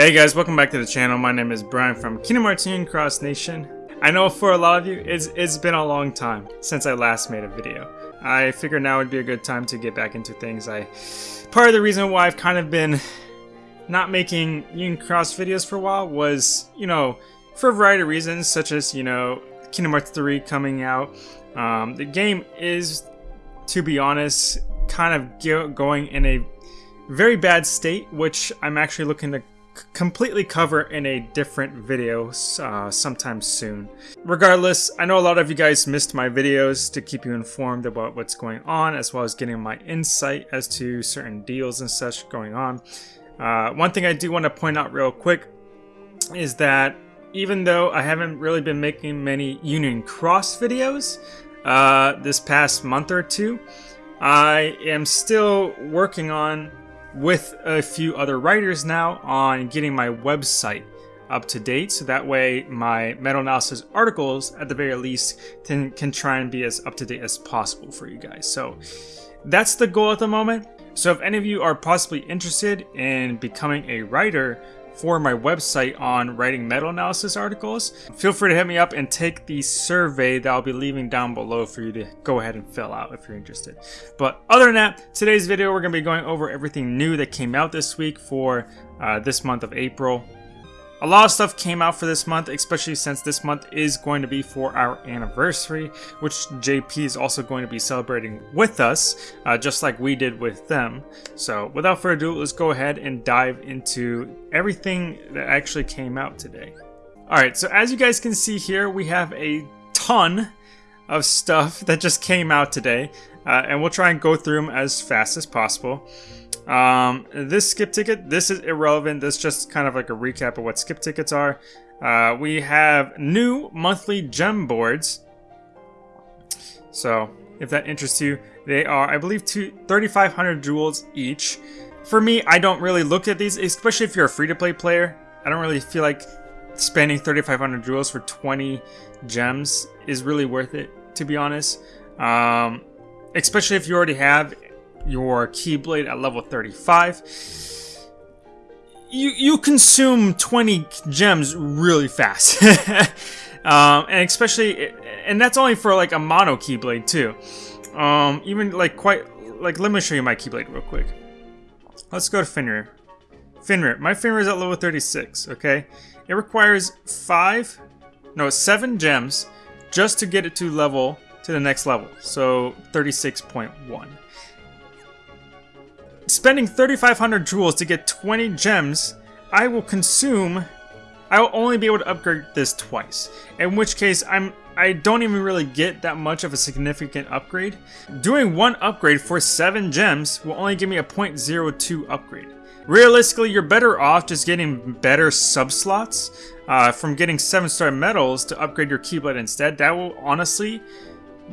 Hey guys, welcome back to the channel. My name is Brian from Kingdom Hearts Cross Nation. I know for a lot of you, it's, it's been a long time since I last made a video. I figured now would be a good time to get back into things. I Part of the reason why I've kind of been not making Union Cross videos for a while was, you know, for a variety of reasons, such as, you know, Kingdom Hearts 3 coming out. Um, the game is, to be honest, kind of going in a very bad state, which I'm actually looking to completely cover in a different video uh, sometime soon. Regardless, I know a lot of you guys missed my videos to keep you informed about what's going on, as well as getting my insight as to certain deals and such going on. Uh, one thing I do want to point out real quick is that even though I haven't really been making many Union Cross videos uh, this past month or two, I am still working on with a few other writers now on getting my website up to date. So that way my meta analysis articles at the very least can, can try and be as up to date as possible for you guys. So that's the goal at the moment. So if any of you are possibly interested in becoming a writer for my website on writing meta analysis articles, feel free to hit me up and take the survey that I'll be leaving down below for you to go ahead and fill out if you're interested. But other than that, today's video we're going to be going over everything new that came out this week for uh, this month of April. A lot of stuff came out for this month, especially since this month is going to be for our anniversary, which JP is also going to be celebrating with us, uh, just like we did with them. So without further ado, let's go ahead and dive into everything that actually came out today. Alright, so as you guys can see here, we have a ton of stuff that just came out today, uh, and we'll try and go through them as fast as possible. Um, this skip ticket, this is irrelevant. This is just kind of like a recap of what skip tickets are. Uh, we have new monthly gem boards. So, if that interests you, they are, I believe, 3,500 jewels each. For me, I don't really look at these, especially if you're a free-to-play player. I don't really feel like spending 3,500 jewels for 20 gems is really worth it, to be honest. Um, especially if you already have your Keyblade at level 35. You, you consume 20 gems really fast. um, and especially, and that's only for like a mono Keyblade too. Um, even like quite, like let me show you my Keyblade real quick. Let's go to Fenrir. Fenrir, my Fenrir is at level 36, okay? It requires five, no, seven gems just to get it to level, to the next level. So 36.1. Spending 3,500 jewels to get 20 gems, I will consume... I will only be able to upgrade this twice. In which case, I'm I don't even really get that much of a significant upgrade. Doing one upgrade for 7 gems will only give me a 0.02 upgrade. Realistically, you're better off just getting better sub-slots uh, from getting 7-star medals to upgrade your Keyblade instead. That will honestly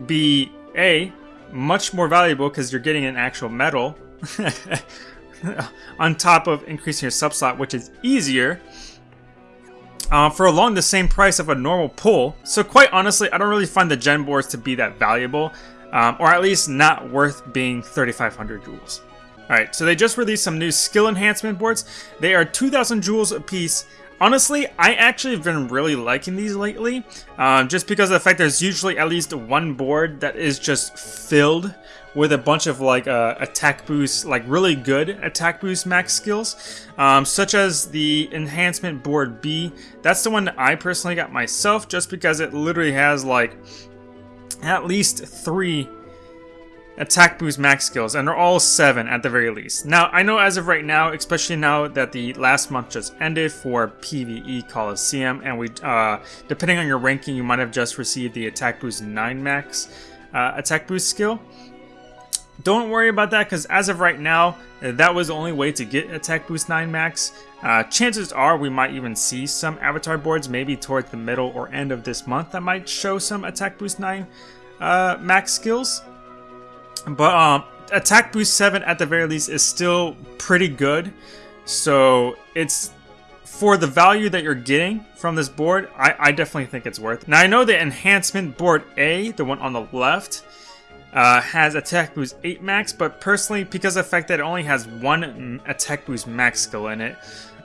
be, A, much more valuable because you're getting an actual medal, on top of increasing your sub slot, which is easier uh, for along the same price of a normal pull. So quite honestly, I don't really find the gem boards to be that valuable, um, or at least not worth being 3,500 jewels. Alright, so they just released some new skill enhancement boards. They are 2,000 jewels a piece. Honestly, I actually have been really liking these lately, um, just because of the fact there's usually at least one board that is just filled with a bunch of like uh, attack boost, like really good attack boost max skills, um, such as the enhancement board B. That's the one that I personally got myself, just because it literally has like at least three attack boost max skills, and they're all 7 at the very least. Now, I know as of right now, especially now that the last month just ended for PvE Coliseum, and we, uh, depending on your ranking, you might have just received the attack boost 9 max uh, attack boost skill. Don't worry about that because as of right now, that was the only way to get Attack Boost 9 Max. Uh, chances are we might even see some avatar boards maybe towards the middle or end of this month that might show some Attack Boost 9 uh, max skills. But um, Attack Boost 7 at the very least is still pretty good. So it's for the value that you're getting from this board, I, I definitely think it's worth. it. Now I know the enhancement board A, the one on the left, uh, has attack boost 8 max, but personally, because of the fact that it only has one attack boost max skill in it,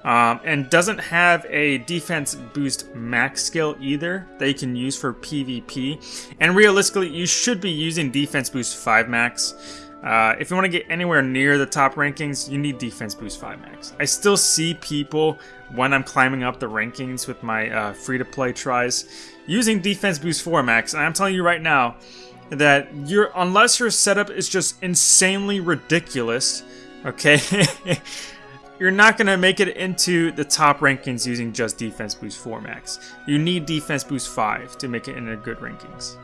Um, and doesn't have a defense boost max skill either that you can use for PvP. And realistically, you should be using defense boost 5 max. Uh, if you want to get anywhere near the top rankings, you need defense boost 5 max. I still see people when I'm climbing up the rankings with my uh, free-to-play tries using defense boost 4 max, and I'm telling you right now that your unless your setup is just insanely ridiculous, okay, you're not going to make it into the top rankings using just defense boost 4 max. You need defense boost 5 to make it into good rankings.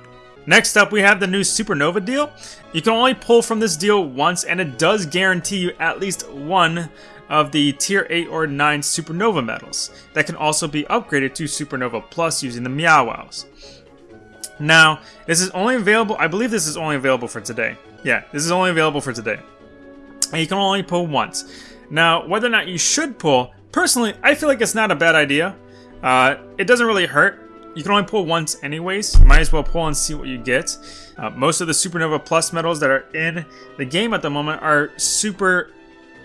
Next up, we have the new Supernova deal. You can only pull from this deal once, and it does guarantee you at least one of the tier 8 or 9 Supernova medals that can also be upgraded to Supernova Plus using the Meow Wows. Now, this is only available, I believe this is only available for today. Yeah, this is only available for today. And you can only pull once. Now, whether or not you should pull, personally, I feel like it's not a bad idea. Uh, it doesn't really hurt you can only pull once anyways. You might as well pull and see what you get. Uh, most of the Supernova Plus medals that are in the game at the moment are super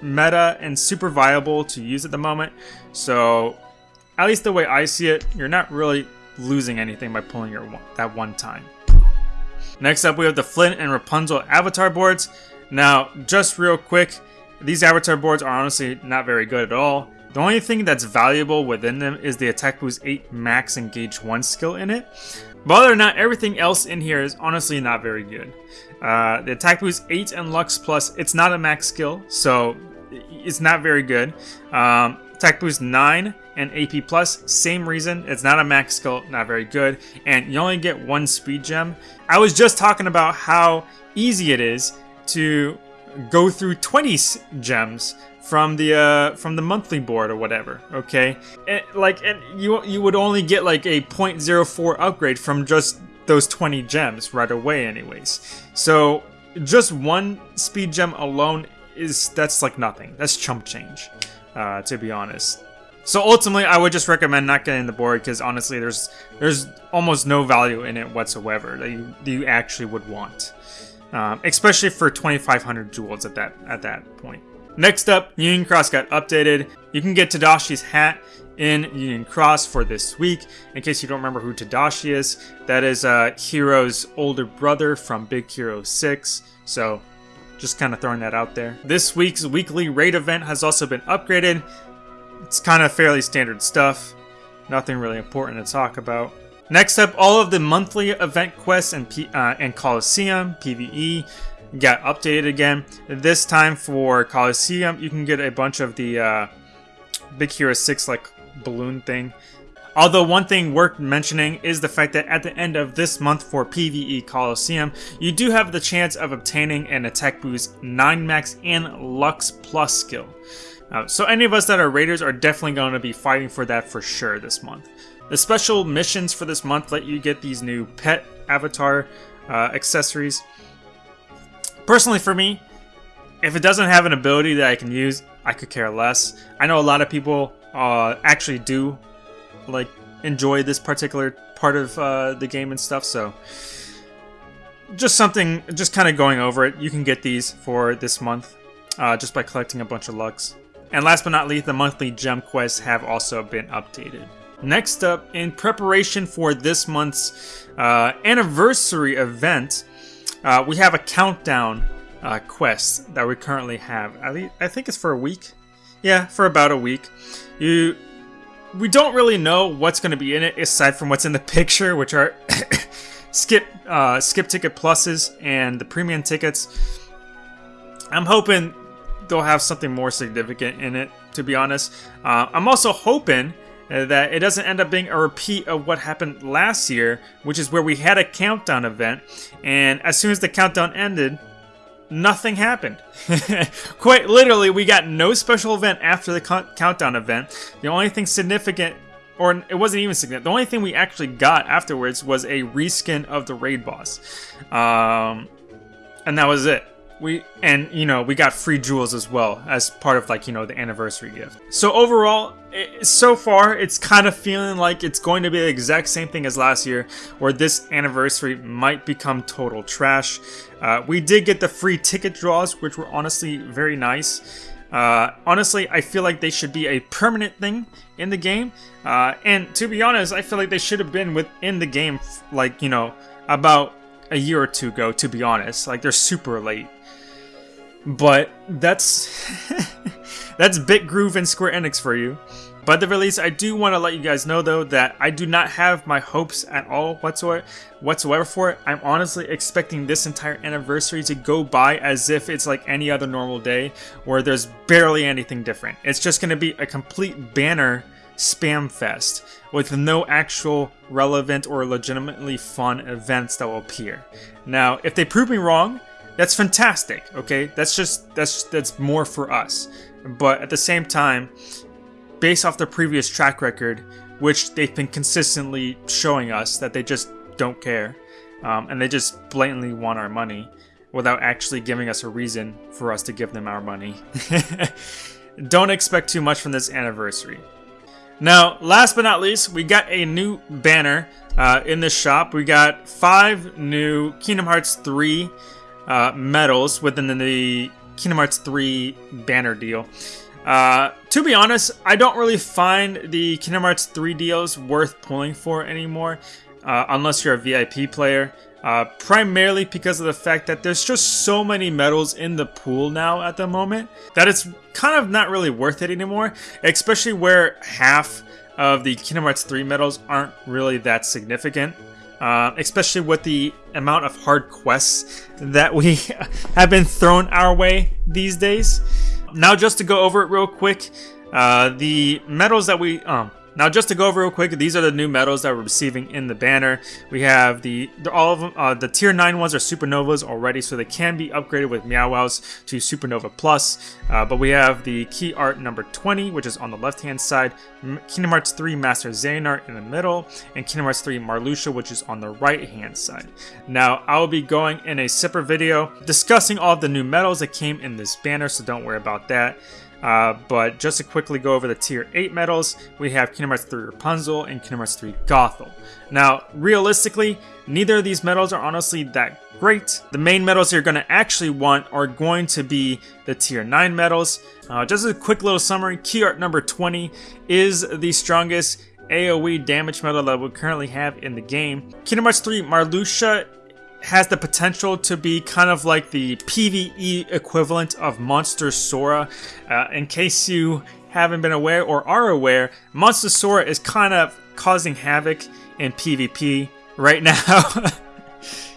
meta and super viable to use at the moment. So, at least the way I see it, you're not really losing anything by pulling your one, that one time. Next up, we have the Flynn and Rapunzel avatar boards. Now, just real quick, these avatar boards are honestly not very good at all. The only thing that's valuable within them is the Attack Boost 8 Max Engage 1 skill in it. But other than that, everything else in here is honestly not very good. Uh, the Attack Boost 8 and Lux Plus, it's not a max skill, so it's not very good. Um, Attack Boost 9 and AP Plus, same reason. It's not a max skill, not very good. And you only get one speed gem. I was just talking about how easy it is to go through 20 gems from the uh, from the monthly board or whatever. Okay, and, like and you you would only get like a 0.04 upgrade from just those 20 gems right away, anyways. So just one speed gem alone is that's like nothing. That's chump change, uh, to be honest. So ultimately, I would just recommend not getting the board because honestly, there's there's almost no value in it whatsoever that you that you actually would want, um, especially for 2,500 jewels at that at that point. Next up, Union Cross got updated. You can get Tadashi's hat in Union Cross for this week. In case you don't remember who Tadashi is, that is uh, Hiro's older brother from Big Hero 6. So, just kind of throwing that out there. This week's weekly raid event has also been upgraded. It's kind of fairly standard stuff. Nothing really important to talk about. Next up, all of the monthly event quests and, P uh, and Coliseum, PvE, got updated again. This time for Coliseum, you can get a bunch of the uh, Big Hero 6 like balloon thing. Although one thing worth mentioning is the fact that at the end of this month for PvE Coliseum, you do have the chance of obtaining an attack boost 9 max and Lux plus skill. Uh, so any of us that are raiders are definitely going to be fighting for that for sure this month. The special missions for this month let you get these new pet avatar uh, accessories. Personally, for me, if it doesn't have an ability that I can use, I could care less. I know a lot of people uh, actually do like enjoy this particular part of uh, the game and stuff, so just something, just kind of going over it. You can get these for this month uh, just by collecting a bunch of Lux. And last but not least, the monthly gem quests have also been updated. Next up, in preparation for this month's uh, anniversary event, uh, we have a countdown uh, quest that we currently have. At least, I think it's for a week. Yeah, for about a week. You, we don't really know what's going to be in it aside from what's in the picture, which are skip uh, skip ticket pluses and the premium tickets. I'm hoping they'll have something more significant in it. To be honest, uh, I'm also hoping uh, that it doesn't end up being a repeat of what happened last year, which is where we had a countdown event, and as soon as the countdown ended, nothing happened. Quite literally, we got no special event after the countdown event. The only thing significant, or it wasn't even significant, the only thing we actually got afterwards was a reskin of the raid boss. Um, and that was it we and you know we got free jewels as well as part of like you know the anniversary gift so overall it, so far it's kind of feeling like it's going to be the exact same thing as last year where this anniversary might become total trash uh, we did get the free ticket draws which were honestly very nice Uh, honestly, I feel like they should be a permanent thing in the game. Uh, and to be honest, I feel like they should have been within the game, like, you know, about a year or two ago, to be honest. Like, they're super late. But that's... that's Bitgroove and Square Enix for you. But the release, I do want to let you guys know though that I do not have my hopes at all whatsoever, whatsoever for it. I'm honestly expecting this entire anniversary to go by as if it's like any other normal day where there's barely anything different. It's just going to be a complete banner spam fest with no actual relevant or legitimately fun events that will appear. Now, if they prove me wrong, that's fantastic, okay? That's just that's that's more for us. But at the same time, based off their previous track record, which they've been consistently showing us that they just don't care, um, and they just blatantly want our money without actually giving us a reason for us to give them our money. don't expect too much from this anniversary. Now, last but not least, we got a new banner uh, in the shop. We got five new Kingdom Hearts 3 uh, medals within the Kingdom Hearts 3 banner deal. Uh, to be honest, I don't really find the Kingdom Hearts 3 deals worth pulling for anymore, uh, unless you're a VIP player. Uh, primarily because of the fact that there's just so many medals in the pool now at the moment that it's kind of not really worth it anymore, especially where half of the Kingdom Hearts 3 medals aren't really that significant. Uh, especially with the amount of hard quests that we have been thrown our way these days. Now, just to go over it real quick, uh, the medals that we um, now, just to go over real quick, these are the new medals that we're receiving in the banner. We have the, all of them, uh, the tier 9 ones are supernovas already, so they can be upgraded with Meow to Supernova Plus. Uh, but we have the key art number 20, which is on the left hand side, Kingdom Hearts 3 Master Xehanort in the middle, and Kingdom Hearts 3 Marluxia, which is on the right hand side. Now, I will be going in a separate video discussing all of the new medals that came in this banner, so don't worry about that. Uh, but just to quickly go over the tier 8 medals, we have Kingdom Hearts 3 Rapunzel and Kingdom Hearts 3 Gothel. Now, realistically, neither of these medals are honestly that great. The main medals you're going to actually want are going to be the tier 9 medals. Uh, just a quick little summary, key art number 20 is the strongest AoE damage medal that we currently have in the game. Kingdom Hearts 3 Marluxia has the potential to be kind of like the PvE equivalent of Monster Sora. Uh, in case you haven't been aware or are aware, Monster Sora is kind of causing havoc in PvP right now.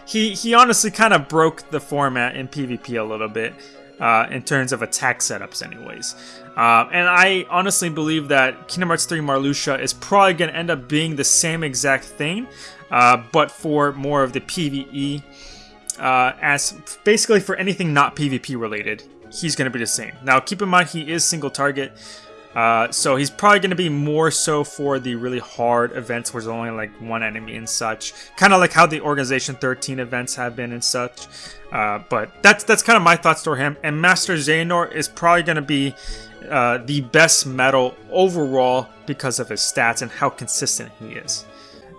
he he honestly kind of broke the format in PvP a little bit uh, in terms of attack setups, anyways. Uh, and I honestly believe that Kingdom Hearts 3 Marluxia is probably going to end up being the same exact thing, uh, but for more of the PvE, uh, as basically for anything not PvP related, he's going to be the same. Now, keep in mind he is single target, uh, so he's probably going to be more so for the really hard events where there's only like one enemy and such. Kind of like how the Organization 13 events have been and such. Uh, but that's that's kind of my thoughts for him. And Master Xehanort is probably going to be uh, the best medal overall because of his stats and how consistent he is.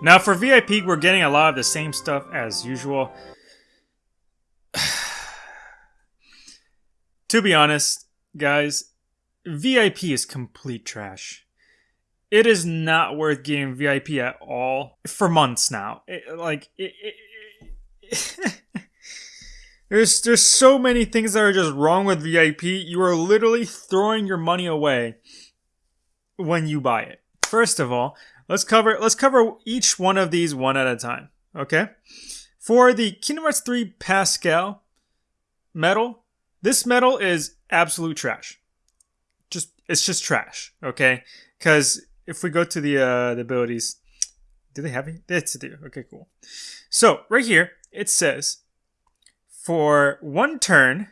Now for VIP, we're getting a lot of the same stuff as usual. to be honest, guys, VIP is complete trash. It is not worth getting VIP at all for months now. It, like it, it, there's there's so many things that are just wrong with VIP. You are literally throwing your money away when you buy it. First of all, Let's cover let's cover each one of these one at a time. Okay. For the Kingdom Hearts 3 Pascal medal, this medal is absolute trash. Just it's just trash. Okay. Because if we go to the uh, the abilities, do they have it? It's do. Okay, cool. So right here it says for one turn,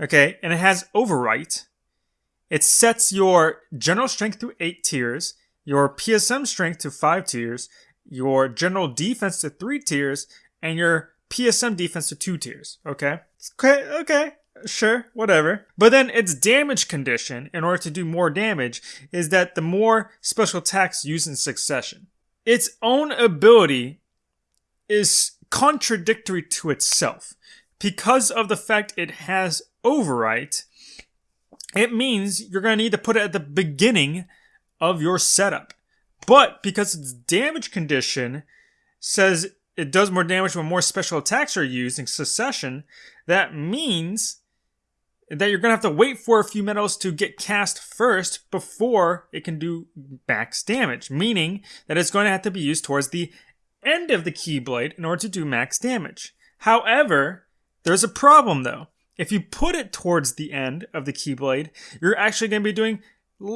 okay, and it has overwrite. It sets your general strength to eight tiers your PSM strength to 5 tiers, your general defense to 3 tiers, and your PSM defense to 2 tiers. Okay? Okay, okay. Sure, whatever. But then its damage condition, in order to do more damage, is that the more special attacks used in succession. Its own ability is contradictory to itself because of the fact it has overwrite it means you're going to need to put it at the beginning of your setup. But because its damage condition says it does more damage when more special attacks are used in succession, that means that you're going to have to wait for a few medals to get cast first before it can do max damage, meaning that it's going to have to be used towards the end of the Keyblade in order to do max damage. However, there's a problem though. If you put it towards the end of the Keyblade, you're actually going to be doing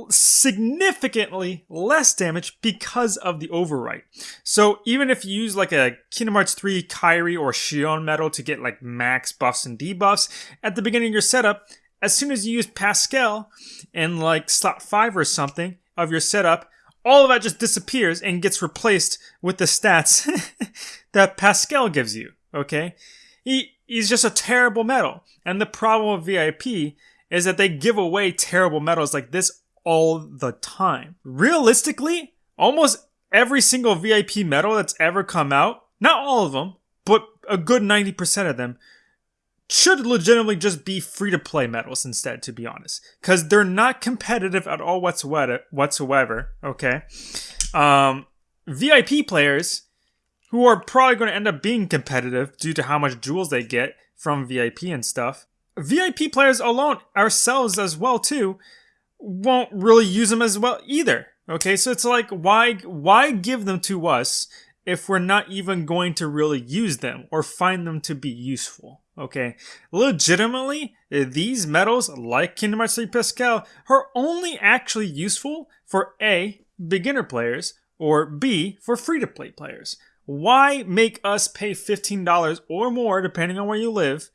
significantly less damage because of the overwrite. So even if you use like a Kingdom Hearts 3 Kairi or Xion medal to get like max buffs and debuffs, at the beginning of your setup, as soon as you use Pascal in like slot 5 or something of your setup, all of that just disappears and gets replaced with the stats that Pascal gives you, okay? He, he's just a terrible medal. And the problem with VIP is that they give away terrible medals like this all the time. Realistically, almost every single VIP medal that's ever come out, not all of them, but a good 90% of them, should legitimately just be free to play medals instead, to be honest. Because they're not competitive at all whatsoever, okay? Um, VIP players who are probably going to end up being competitive due to how much jewels they get from VIP and stuff. VIP players alone, ourselves as well too, won't really use them as well either. Okay, so it's like why why give them to us if we're not even going to really use them or find them to be useful? Okay, legitimately, these medals, like Kingdom Hearts 3 Pascal are only actually useful for A, beginner players, or B, for free to play players. Why make us pay $15 or more, depending on where you live,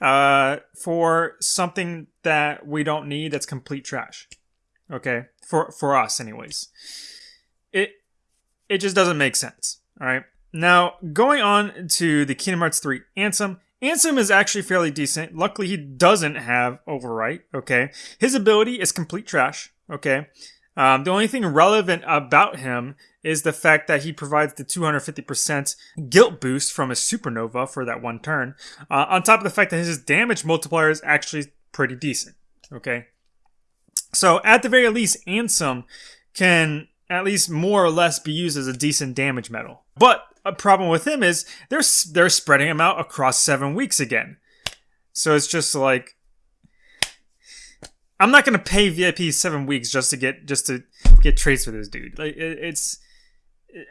uh, for something that we don't need that's complete trash. Okay, for for us, anyways. It it just doesn't make sense. All right. Now going on to the Kingdom Hearts 3 Ansem. Ansem is actually fairly decent. Luckily, he doesn't have overwrite. Okay, his ability is complete trash. Okay, um, the only thing relevant about him is the fact that he provides the 250% guilt boost from a supernova for that one turn, uh, on top of the fact that his damage multiplier is actually pretty decent. Okay. So at the very least, Ansem can at least more or less be used as a decent damage medal. But a problem with him is they're they're spreading him out across seven weeks again. So it's just like I'm not gonna pay VIP seven weeks just to get just to get trades for this dude. Like it, it's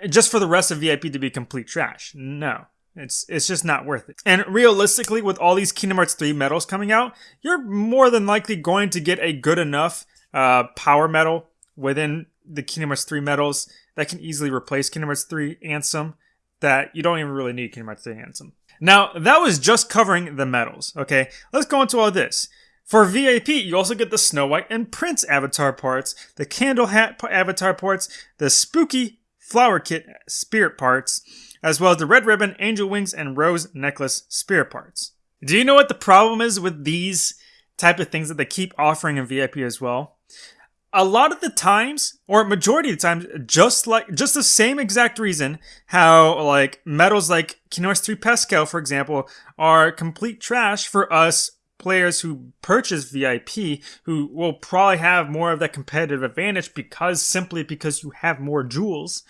just for the rest of VIP to be complete trash. No. It's it's just not worth it. And realistically, with all these Kingdom Hearts 3 medals coming out, you're more than likely going to get a good enough uh, power medal within the Kingdom Hearts 3 medals that can easily replace Kingdom Hearts 3 Ansem that you don't even really need Kingdom Hearts 3 Ansem. Now, that was just covering the medals, okay? Let's go into all this. For VIP, you also get the Snow White and Prince avatar parts, the Candle Hat avatar parts, the Spooky Flower Kit spirit parts, as well as the Red Ribbon, Angel Wings, and Rose Necklace spirit parts. Do you know what the problem is with these type of things that they keep offering in VIP as well? A lot of the times, or majority of the times, just like just the same exact reason how like medals like Hearts 3 Pascal, for example, are complete trash for us players who purchase VIP who will probably have more of that competitive advantage because simply because you have more jewels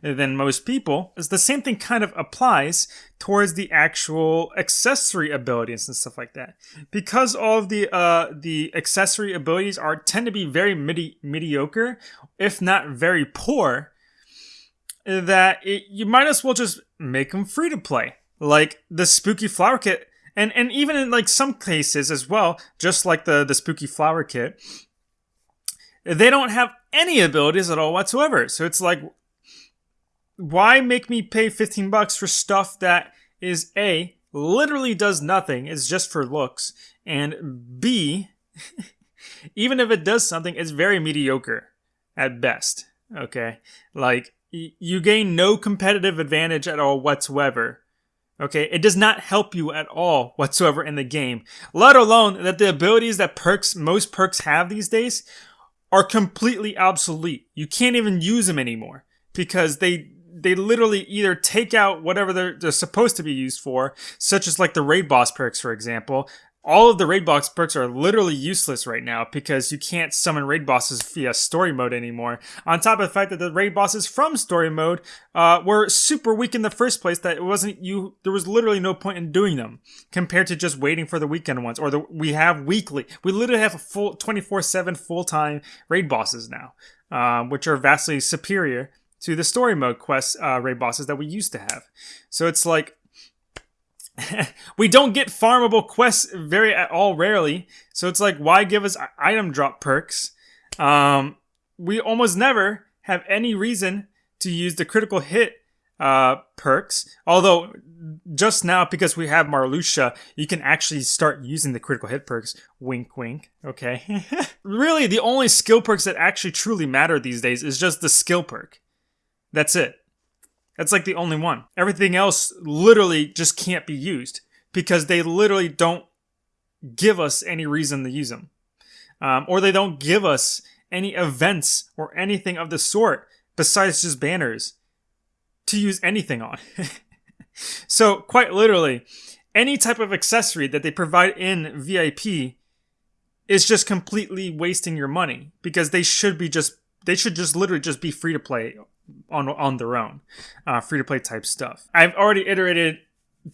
than most people. Is the same thing kind of applies towards the actual accessory abilities and stuff like that. Because all of the uh the accessory abilities are tend to be very midi- mediocre, if not very poor, that it, you might as well just make them free to play. Like the spooky flower kit and and even in like some cases as well, just like the the spooky flower kit, they don't have any abilities at all whatsoever. So it's like, why make me pay fifteen bucks for stuff that is a literally does nothing, it's just for looks, and b even if it does something, it's very mediocre at best. Okay, like you gain no competitive advantage at all whatsoever Okay, it does not help you at all whatsoever in the game. Let alone that the abilities that perks, most perks have these days are completely obsolete. You can't even use them anymore because they they literally either take out whatever they're, they're supposed to be used for, such as like the raid boss perks, for example, all of the raid boss perks are literally useless right now because you can't summon raid bosses via story mode anymore. On top of the fact that the raid bosses from story mode uh, were super weak in the first place, that it wasn't you. There was literally no point in doing them compared to just waiting for the weekend ones. Or the we have weekly. We literally have a full twenty four seven full time raid bosses now, uh, which are vastly superior to the story mode quest uh, raid bosses that we used to have. So it's like we don't get farmable quests very at all rarely. So it's like, why give us item drop perks? Um, we almost never have any reason to use the critical hit uh, perks. Although just now, because we have Marluxia, you can actually start using the critical hit perks. Wink, wink. Okay. really, the only skill perks that actually truly matter these days is just the skill perk. That's it. That's like the only one. Everything else literally just can't be used because they literally don't give us any reason to use them. Um, or they don't give us any events or anything of the sort besides just banners to use anything on. so, quite literally, any type of accessory that they provide in VIP is just completely wasting your money because they should be just they should just literally just be free to play on on their own, uh, free to play type stuff. I've already iterated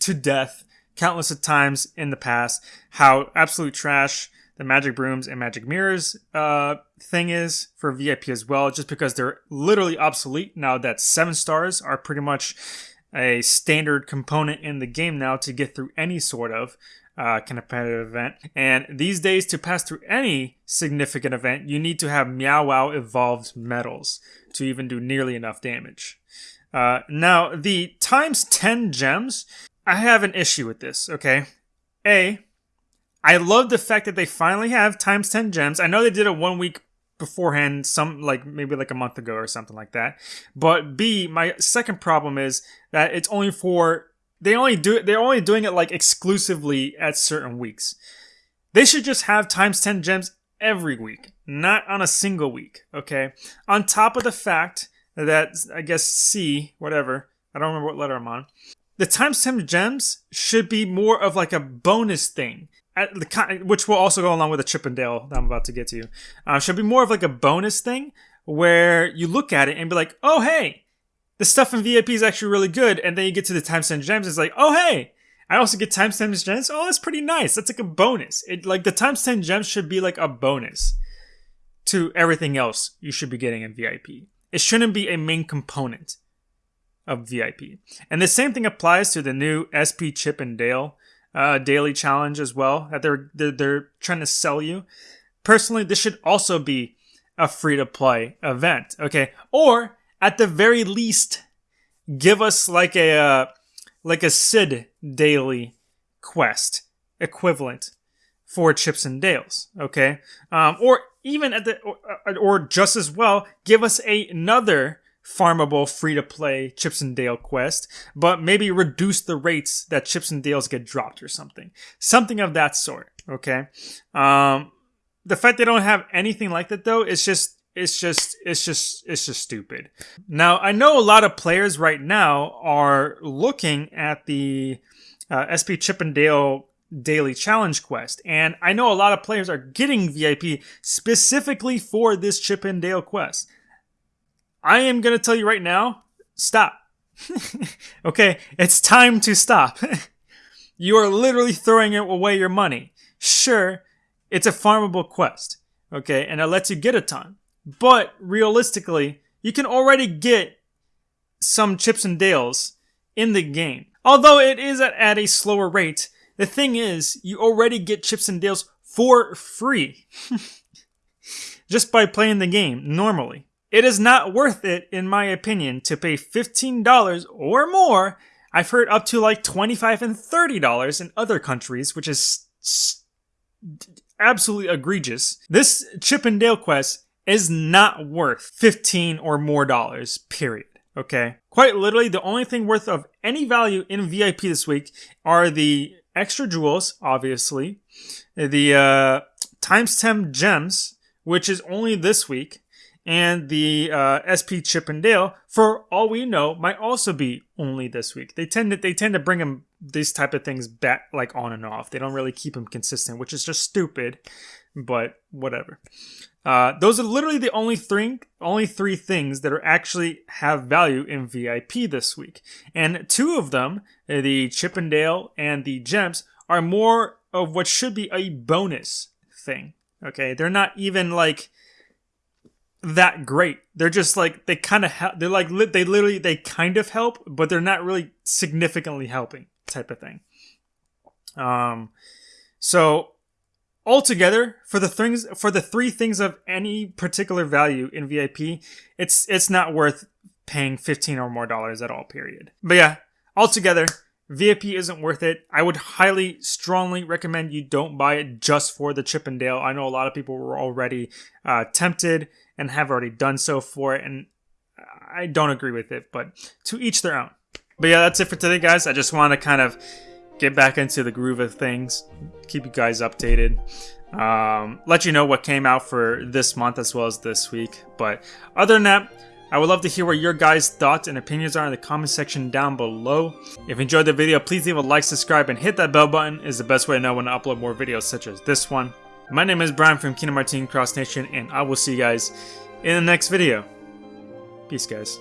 to death countless of times in the past how absolute trash the magic brooms and magic mirrors uh, thing is for VIP as well, just because they're literally obsolete now that seven stars are pretty much a standard component in the game now to get through any sort of uh, competitive event. And these days, to pass through any significant event, you need to have Meow Wow evolved medals to even do nearly enough damage. Uh, now, the times 10 gems, I have an issue with this, okay? A, I love the fact that they finally have times 10 gems. I know they did it one week beforehand, some like maybe like a month ago or something like that. But B, my second problem is that it's only for they only do it they're only doing it like exclusively at certain weeks. They should just have times 10 gems every week, not on a single week, okay? On top of the fact that I guess C, whatever, I don't remember what letter I'm on. The times 10 gems should be more of like a bonus thing. At the, which will also go along with the Chip 'n Dale that I'm about to get to. Uh, should be more of like a bonus thing where you look at it and be like, oh hey, the stuff in VIP is actually really good, and then you get to the times 10 gems, it's like, oh hey, I also get times 10 gems. Oh, that's pretty nice. That's like a bonus. It like the times 10 gems should be like a bonus to everything else you should be getting in VIP. It shouldn't be a main component of VIP. And the same thing applies to the new SP Chip and Dale uh, daily challenge as well that they're, they're they're trying to sell you. Personally, this should also be a free to play event. Okay, or at the very least, give us like a uh, like a Sid daily quest equivalent for Chips and Dales, okay? Um, or even at the, or, uh, or just as well, give us a, another farmable free to play Chips and Dale quest, but maybe reduce the rates that Chips and Dales get dropped or something. Something of that sort, okay? Um, the fact they don't have anything like that though is just it's just it's just it's just stupid. Now I know a lot of players right now are looking at the uh, SP Chip 'n Dale daily challenge quest, and I know a lot of players are getting VIP specifically for this Chip 'n Dale quest. I am gonna tell you right now, stop. okay, it's time to stop. you are literally throwing away your money. Sure, it's a farmable quest, okay, and it lets you get a ton. But realistically, you can already get some chips and dales in the game. Although it is at, at a slower rate, the thing is, you already get chips and dales for free. Just by playing the game normally. It is not worth it, in my opinion, to pay $15 or more. I've heard up to like 25 and $30 in other countries, which is absolutely egregious. This Chip and Dale quest is not worth 15 or more dollars, period. Okay? Quite literally, the only thing worth of any value in VIP this week are the extra jewels, obviously, the uh, times 10 gems, which is only this week, and the uh, SP Chip and Dale, for all we know, might also be only this week. They tend to they tend to bring them these type of things back like on and off. They don't really keep them consistent, which is just stupid. But whatever. Uh, those are literally the only three only three things that are actually have value in VIP this week, and two of them, uh, the Chip 'n Dale and the Gems, are more of what should be a bonus thing. Okay, they're not even like that great. They're just like they kind of help. They're like li- they literally they kind of help, but they're not really significantly helping type of thing. Um, so altogether for the things for the three things of any particular value in VIP, it's it's not worth paying fifteen or more dollars at all. Period. But yeah, altogether. VIP isn't worth it. I would highly, strongly recommend you don't buy it just for the Chip 'n Dale. I know a lot of people were already uh, tempted and have already done so for it, and I don't agree with it, but to each their own. But yeah, that's it for today, guys. I just want to kind of get back into the groove of things, keep you guys updated, um, let you know what came out for this month as well as this week. But other than that, I would love to hear what your guys' thoughts and opinions are in the comment section down below. If you enjoyed the video, please leave a like, subscribe, and hit that bell button is the best way to know when to upload more videos such as this one. My name is Brian from Kingdom Martin Cross Nation, and I will see you guys in the next video. Peace, guys.